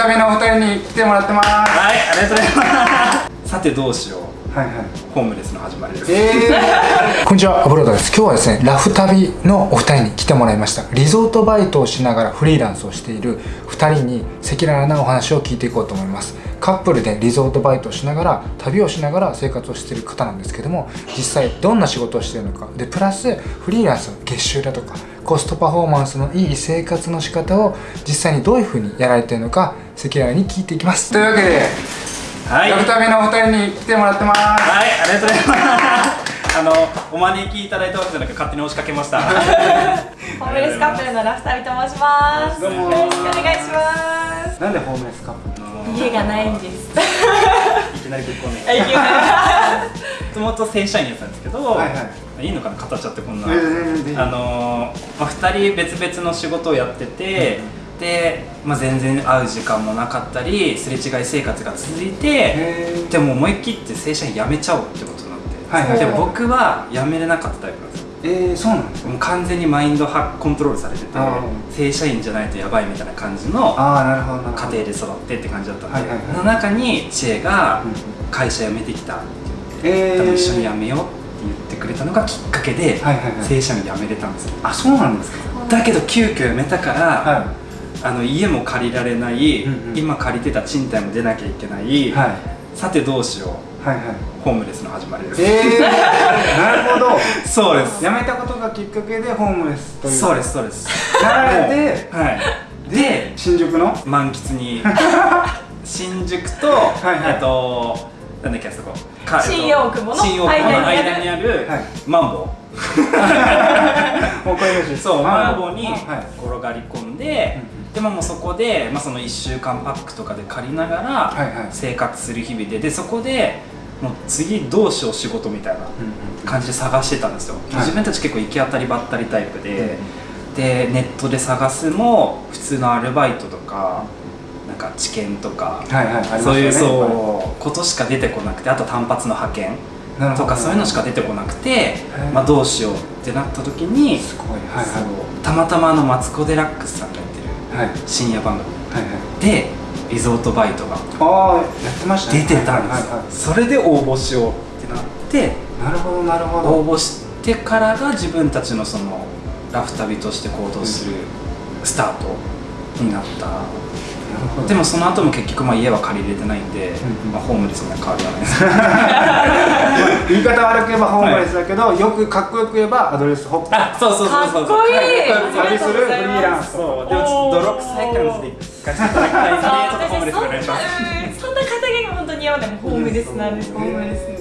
旅のお二人に来てもらってます。はいありがとうございます。さてどうしよう。はいはい。ホームレスの始まりです。えー、こんにちはアブロードです。今日はですねラフ旅のお二人に来てもらいました。リゾートバイトをしながらフリーランスをしている二人に赤裸々なお話を聞いていこうと思いますカップルでリゾートバイトをしながら旅をしながら生活をしている方なんですけども実際どんな仕事をしているのか。でプラスフリーランスの月収だとかコストパフォーマンスのいい生活の仕方を実際にどういうふうにやられているのか赤裸々に聞いていきます。というわけではい。ラフ旅のお二人に来てもらってます。はいありがとうございます。あのお招きいただいたわけじゃなく勝手に押しかけました。ホームレスカップルのラフタビと申します。どうもよろしくお願いします。なんでホームレスカップル家がないんです。いきなりぶっこんで。もともと正社員やったんですけど、はいはい。いのかな語っちゃってこんな、全然全然。あのーまあ、2人別々の仕事をやってて、で、まあ、全然会う時間もなかったりすれ違い生活が続いてでも思い切って正社員辞めちゃおうってことになって、はいはいで僕は辞めれなかったタイプえー、そうなんですかもう完全にマインドはコントロールされててあ正社員じゃないとやばいみたいな感じの家庭で育ってって感じだったんで、はいはいはい。その中に知恵がうん会社辞めてきたって言って、えー、一緒に辞めようって言ってくれたのがきっかけで、はいはいはい。正社員辞めれたんですよ。あそうなんですか。だけど急遽辞めたから、はあの家も借りられない、うんうん。今借りてた賃貸も出なきゃいけない、い。はい。さてどうしようはいはい。ホームレスの始まりです、えー、なるほど。そうです。辞めたことがきっかけでホームレスという。そうですそうです。なられてはい。で新宿の？満喫に。新宿と、いはい。えっとなんだっけあそこ。か新大久保の？新大久保の間間ににあるはい。マンボ もうこれです。そうマンボにはい。転がり込んで、でももうそこで、まあ、その1週間パックとかで借りながらはいはい。生活する日々ででそこでもう次どうしよう仕事みたいな感じで探してたんですよ、はい。自分たち結構行き当たりばったりタイプで、でネットで探すも普通のアルバイトとかなんか知見とか、はいはいね。そういうはそうことしか出てこなくてあと単発の派遣とかそういうのしか出てこなくて、まあ、どうしようってなった時に、すごい。はいたまたまあのマツコ・デラックスさんが深夜番組。はいでリゾートバイトが出てたんです。それで応募しようってなって。なるほどなるほ応ど募してからが自分たちのそのラフ旅として行動するスタートになった、でもその後も結局まあ家は借りれてないんで、うん。うんまあ、ホームレスには変わりはないです。言い方悪く言えばホームレスだけど、よくかっこよく言えばアドレスホップ。あそうそうそうそう。かっこいい。旅するフリーランスそうでもちょっと泥臭い感じで行かせていただきたいんでちょっとホームレスお願いしますそんな肩書が本当に嫌でもホームレスなんで。す。ホームレス。えー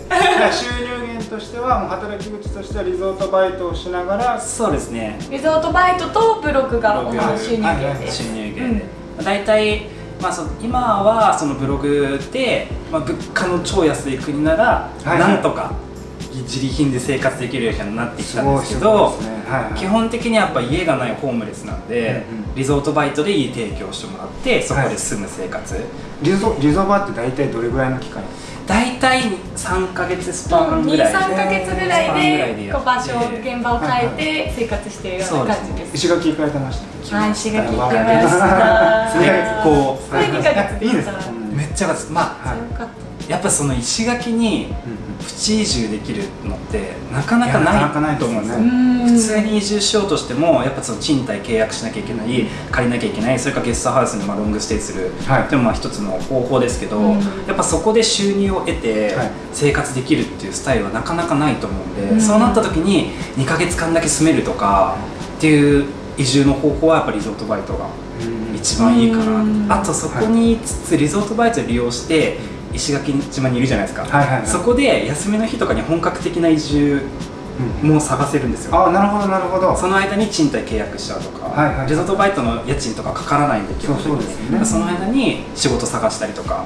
収入源としてはもう働き口としてはリゾートバイトをしながらそうですね。リゾートバイトとブログが主な収入源です。収入源で、大体、まあ、そ今はそのブログで、まあ、物価の超安い国なら、はいなんとか自利品で生活できるようになってきたんですけすどごいですね。はいはい。基本的にやっぱ家がないホームレスなんで、うんうん。リゾートバイトでいい提供してもらってそこで住む生活、リゾリゾバって大体どれぐらいの期間？大体3か月スパンぐ2、らい3ヶ月ぐらスパンぐらいでこう場所、現場を変えて生活しているような感じです。石垣行かれてました。はい、石垣行ってましわた。それこうそれ2ヶ月いいですかよめっちゃまあはい。かっやっぱその石垣にプチ移住できるのってなかなかなかなかなないいと思うんですよねた。普通に移住しようとしてもやっぱその賃貸契約しなきゃいけない借りなきゃいけないそれからゲストハウスにまあロングステイする。はい。っていうのもまあ一つの方法ですけど、うん。やっぱそこで収入を得てはい。生活できるっていうスタイルはなかなかないと思うんで、うん。そうなった時に2ヶ月間だけ住めるとかっていう移住の方法はやっぱリゾートバイトがうん。一番いいかうん。なあとそこにいつつリゾートバイトを利用して石垣島にいるじゃないですか、はいはいはい。そこで休みの日とかに本格的な移住うん。も探せるんですよ。ああなるほどなるほど。その間に賃貸契約しちゃうとか、はいはいリゾートバイトの家賃とかかからないんで基本的そうそうですよねその間に仕事探したりとか、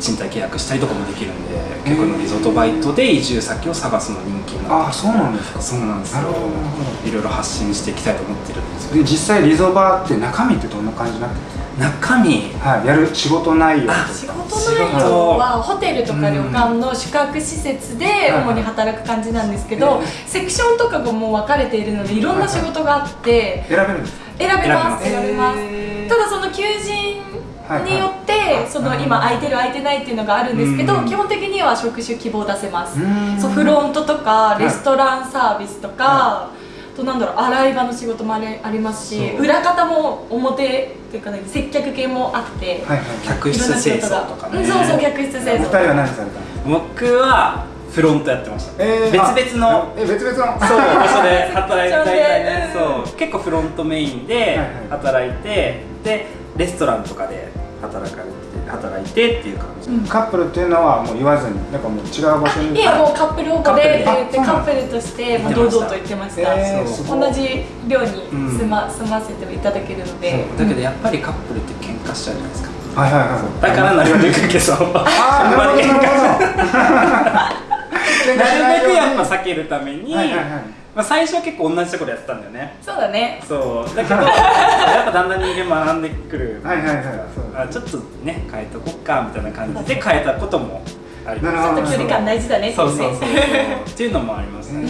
賃貸契約したりとかもできるんで結構リゾートバイトで移住先を探すの人気になって。ああそうなんですか。そうなんですよ。なるほどなるほいろいろ発信していきたいと思ってるんです実際リゾバって中身ってどんな感じになってるんです中身。かはいやる仕事内容仕事内容はホテルとか旅館の宿泊施設で主に働く感じなんですけど、セクションとかがもう分かれているのでいろんな仕事があって選べるんですか？選べます選選べます。へー。ただその求人はいはいによってその今空いてる空いてないっていうのがあるんですけどうん。基本的には職種希望出せます。うん。そうフロントとかい。レストランサービスとか、あとなんだろう洗い場の仕事もあれありますし裏方も表っていうか、ね、接客系もあって、はいはい客室清掃とかね。うんそうそう客室清掃お二人は何されたの？僕はフロントやってました、えー別々の。え別々の。そう場所で働いて。そう大体ねうんそう。結構フロントメインではい。働いて、でレストランとかで働かれて働いてっていう感じ、うん。カップルっていうのはもう言わずになんかもう違う場所に。いやもうカップル保護でって言ってカップルとしてもう堂々と言ってました、えー同じ寮に住ま,、住ませていただけるので。だけどやっぱりカップルって喧嘩しちゃうじゃないですかはいはいはい。だからなるべくけそうあー なるほどなるほど。なるべくやっぱ避けるために、はいはいはいまあ、最初は結構同じところやってたんだよね。そうだね。そう。だけど やっぱだんだん人間学んでくる。はいはいはい。そうあちょっとね変えとこっかみたいな感じで変えたこともあります。なるほど。ちょっと距離感大事だねってそ言ってうそうそうっていうのもありますね、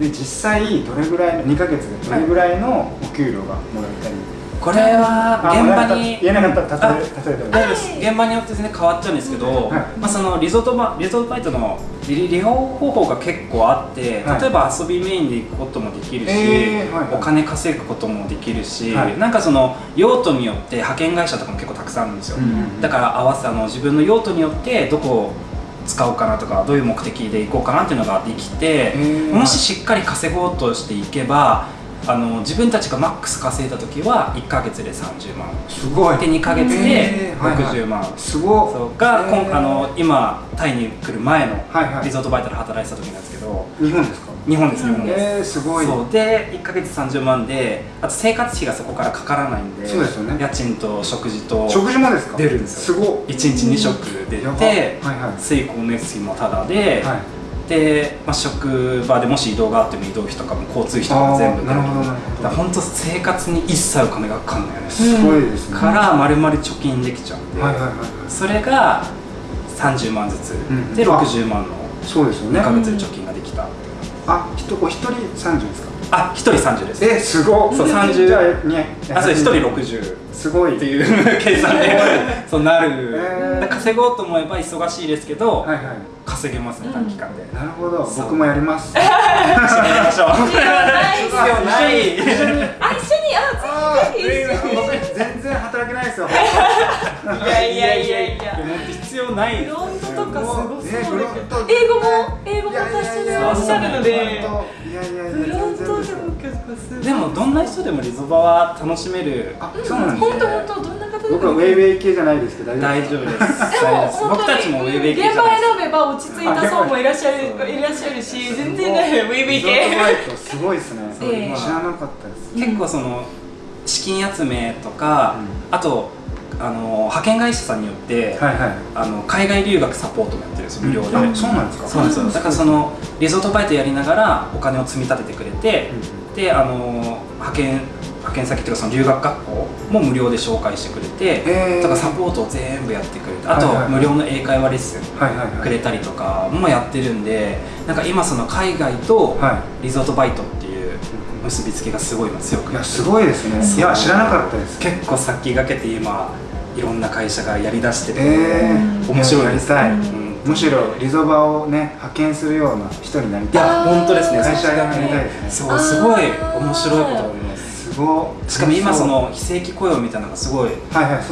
で実際どれぐらいの2ヶ月でどれぐらいのお給料がもらえたりこれはあ現場に言えなかったら例え例えても。大丈夫です現場によって全然変わっちゃうんですけど、はい。まあ、そのリゾートバリゾートバイトの利利用方法が結構あって、はい。例えば遊びメインで行くこともできるし、えーはいはい。お金稼ぐこともできるし、はい。なんかその用途によって派遣会社とかも結構たくさんあるんですよ、うんだから合わせあの自分の用途によってどこを使おうかなとかどういう目的で行こうかなっていうのができて、ー。もししっかり稼ごうとしていけばあの自分たちがマックス稼いだ時は1ヶ月で30万。すごい。で2ヶ月でえーはいはい。60万、すごっ。そうが、えー。あの今タイに来る前のはいはい。リゾートバイトで働いてた時なんですけど。日本ですか？日本です日本です、えー、すごい。そう。で1ヶ月30万であと生活費がそこからかからないんでそうですよね。家賃と食事と食事もですか？出るんですよ。すごっ。1日2食出て、はいはい。水光熱費もタダで、はいで、まあ、職場でもし移動があっても移動費とかも交通費とかも全部なるほど本当生活に一切お金がかかんないよね、すごいですね、から丸々貯金できちゃうんで、はいはいはい。それが30万ずつ、んで60万のそうですよね。2ヶ月で貯金ができた、あひとお一人30ですか？あ一1人30です。えすごっ。そう30じゃあそう1人60すごい。っていう 計算で。そうなる、へー。稼ごうと思えば忙しいですけど、はいはい稼げますね短期間で、なるほど。僕もやります。一緒にやりましょう必要ない。必要ない。あ一緒に。あぜひぜひ。全然働けないですよ。いやいやいやいや。必要ない。フロントとかすごそうねフロント英語も英語も達者でいらっしゃるので。フロントでも結構すごいでもどんな人でもリゾバは楽しめる。あそうなんですね。本当本当どんな僕はウェイウェイ系じゃないですけど大丈夫です。でも本僕当にたちもウェイウェイ系じ現場ゃないです。選べば落ち着いた層もいらっしゃるいらっしゃるし全然ねウェイウェイリゾートバ系イトすごいですねええ。知らなかったです。結構その資金集めとか、あとあの派遣会社さんによって、はいはい。あの海外留学サポートもやってるんですよ無料で、あそうなんですか。そうなんですよ。だからそのリゾートバイトやりながらお金を積み立ててくれて、であの派遣派遣先っていうかその留学学校も無料で紹介してくれて、へー。だからサポートを全部やってくれてあと、無料の英会話レッスンくれたりとかもやってるんでなんか今その海外とはリゾートバイトっていう結びつきがすごい今強くいやすごいですね。いや知らなかったです。結構先駆けて今いろんな会社がやりだしてて、えー。面白いです。やりたい。うん。むしろリゾバをね派遣するような人になりいたい。や本当ですね。会社がね。そうすごい面白いことすすごい。しかも今その非正規雇用みたいなのがすごい増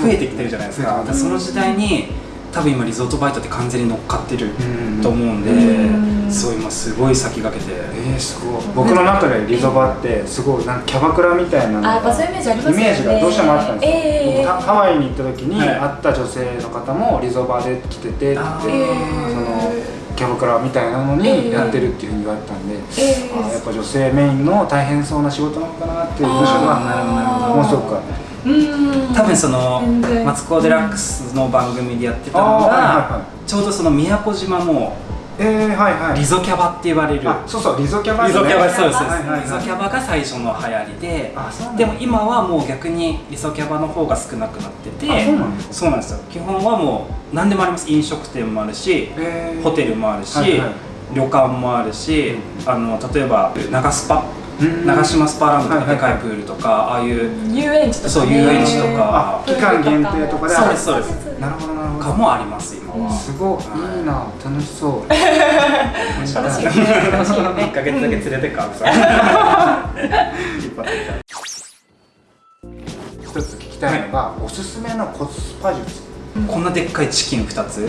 えてきてるじゃないですか,、増えてますその時代に多分今リゾートバイトって完全に乗っかってるうん。と思うんで、うん。そう今すごい先駆けて、えー、すごい。僕の中でリゾバってすごいなんかキャバクラみたいなイメージありますよね。イメージがどうしてもあったんですよ、ええ僕ハハワイに行った時にはい。会った女性の方もリゾバで来ててって言って、あー。そのキャバクラみたいなのにやってるっていうふうに言われたんで、ええ。あーやっぱ女性メインの大変そうな仕事なのかなっていう印象がなるほどなるほどものすごく。あっうん。多分そのマツコ・デラックスの番組でやってたのあーはいちょうどその宮古島もたえー、はいはい。リゾキャバって言われる。あそうそうリゾキャバリゾキャバそうです、はいはいはいリゾキャバが最初の流行りででも今はもう逆にリゾキャバの方が少なくなっててあそうなんですか。そうなんですよ。基本はもう何でもあります。飲食店もあるしえー。ホテルもあるし、はいはい。旅館もあるし、あの例えば長スパ。うん長島スパーランドとかではいはいはい。かいプールとかああいう遊園地とか、ね、そう遊園地とか。あ期間限定とかでそうですそうです。なるほどなるほど。かもあります今はすごいいいな楽しそう楽しい楽しいよ1ね。ヶ月だけ連れてかさ一つ聞きたいのが、おすすめのコスパ術こんなでっかいチキン2つ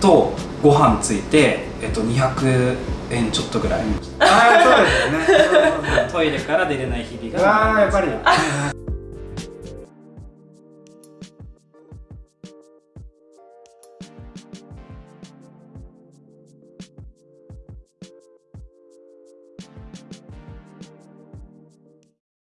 とご飯ついて、えっと、200円ちょっとぐらい。ああそうですよね。トイレから出れない日々が。ーやっぱり